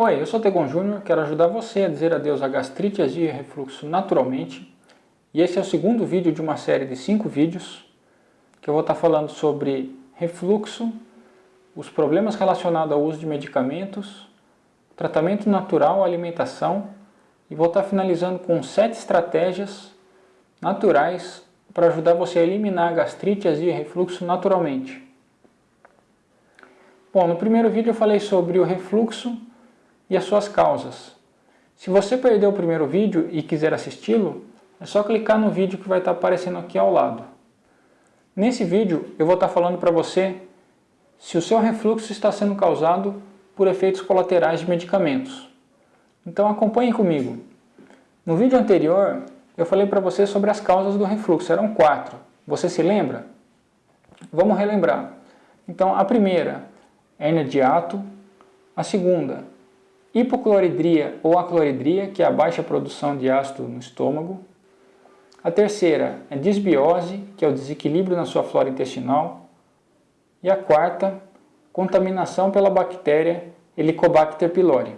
Oi, eu sou Tegon Júnior, quero ajudar você a dizer adeus à gastrite, azia e refluxo naturalmente. E esse é o segundo vídeo de uma série de cinco vídeos que eu vou estar falando sobre refluxo, os problemas relacionados ao uso de medicamentos, tratamento natural, alimentação e vou estar finalizando com sete estratégias naturais para ajudar você a eliminar a gastrite, azia e refluxo naturalmente. Bom, no primeiro vídeo eu falei sobre o refluxo e as suas causas. Se você perdeu o primeiro vídeo e quiser assisti-lo, é só clicar no vídeo que vai estar aparecendo aqui ao lado. Nesse vídeo eu vou estar falando para você se o seu refluxo está sendo causado por efeitos colaterais de medicamentos. Então acompanhe comigo. No vídeo anterior eu falei para você sobre as causas do refluxo, eram quatro. Você se lembra? Vamos relembrar. Então a primeira, hérnia de ato. A segunda, hipocloridria ou acloridria, que é a baixa produção de ácido no estômago. A terceira é disbiose, que é o desequilíbrio na sua flora intestinal. E a quarta, contaminação pela bactéria Helicobacter pylori.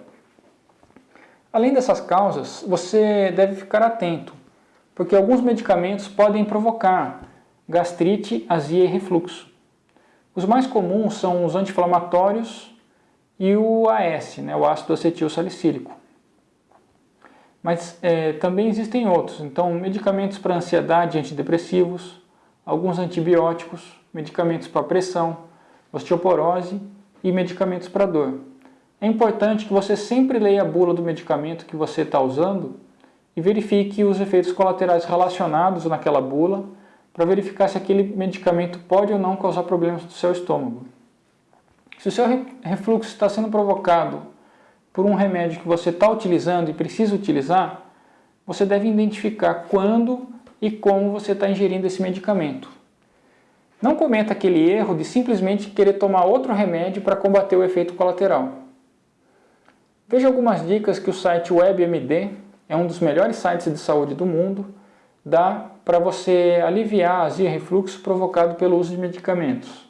Além dessas causas, você deve ficar atento, porque alguns medicamentos podem provocar gastrite, azia e refluxo. Os mais comuns são os anti-inflamatórios e o AS, né, o ácido acetil salicílico. Mas é, também existem outros, então medicamentos para ansiedade, antidepressivos, alguns antibióticos, medicamentos para pressão, osteoporose e medicamentos para dor. É importante que você sempre leia a bula do medicamento que você está usando e verifique os efeitos colaterais relacionados naquela bula para verificar se aquele medicamento pode ou não causar problemas no seu estômago. Se o seu refluxo está sendo provocado por um remédio que você está utilizando e precisa utilizar, você deve identificar quando e como você está ingerindo esse medicamento. Não cometa aquele erro de simplesmente querer tomar outro remédio para combater o efeito colateral. Veja algumas dicas que o site WebMD, é um dos melhores sites de saúde do mundo, dá para você aliviar azia e refluxo provocado pelo uso de medicamentos.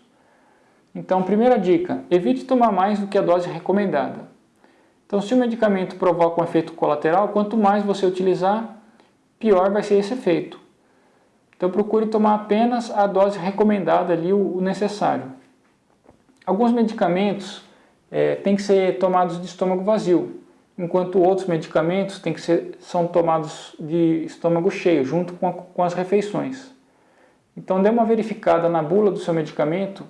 Então, primeira dica, evite tomar mais do que a dose recomendada. Então, se o medicamento provoca um efeito colateral, quanto mais você utilizar, pior vai ser esse efeito. Então, procure tomar apenas a dose recomendada ali, o necessário. Alguns medicamentos é, têm que ser tomados de estômago vazio, enquanto outros medicamentos têm que ser, são tomados de estômago cheio, junto com, a, com as refeições. Então, dê uma verificada na bula do seu medicamento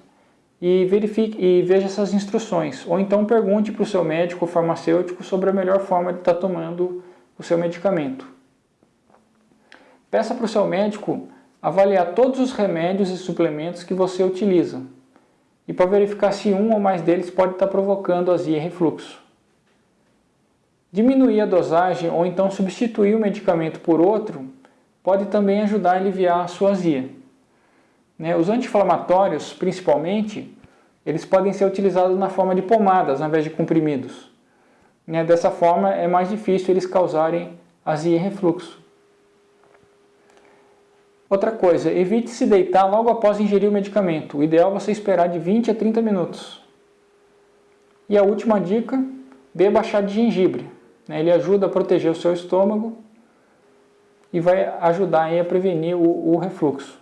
e, verifique, e veja essas instruções. Ou então pergunte para o seu médico ou farmacêutico sobre a melhor forma de estar tá tomando o seu medicamento. Peça para o seu médico avaliar todos os remédios e suplementos que você utiliza e para verificar se um ou mais deles pode estar tá provocando azia e refluxo. Diminuir a dosagem ou então substituir o medicamento por outro pode também ajudar a aliviar a sua azia. Né? Os anti-inflamatórios, principalmente, eles podem ser utilizados na forma de pomadas ao invés de comprimidos. Né? Dessa forma é mais difícil eles causarem azia e refluxo. Outra coisa, evite se deitar logo após ingerir o medicamento. O ideal é você esperar de 20 a 30 minutos. E a última dica, beba chá de gengibre. Né? Ele ajuda a proteger o seu estômago e vai ajudar a prevenir o, o refluxo.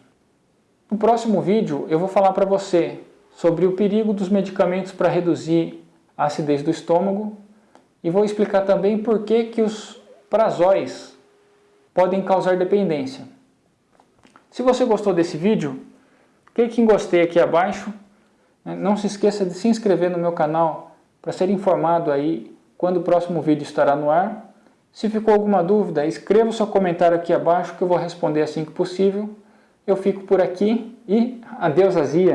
No próximo vídeo eu vou falar para você sobre o perigo dos medicamentos para reduzir a acidez do estômago e vou explicar também por que, que os prazóis podem causar dependência. Se você gostou desse vídeo, clique em gostei aqui abaixo. Né? Não se esqueça de se inscrever no meu canal para ser informado aí quando o próximo vídeo estará no ar. Se ficou alguma dúvida, escreva o seu comentário aqui abaixo que eu vou responder assim que possível. Eu fico por aqui e adeus azia!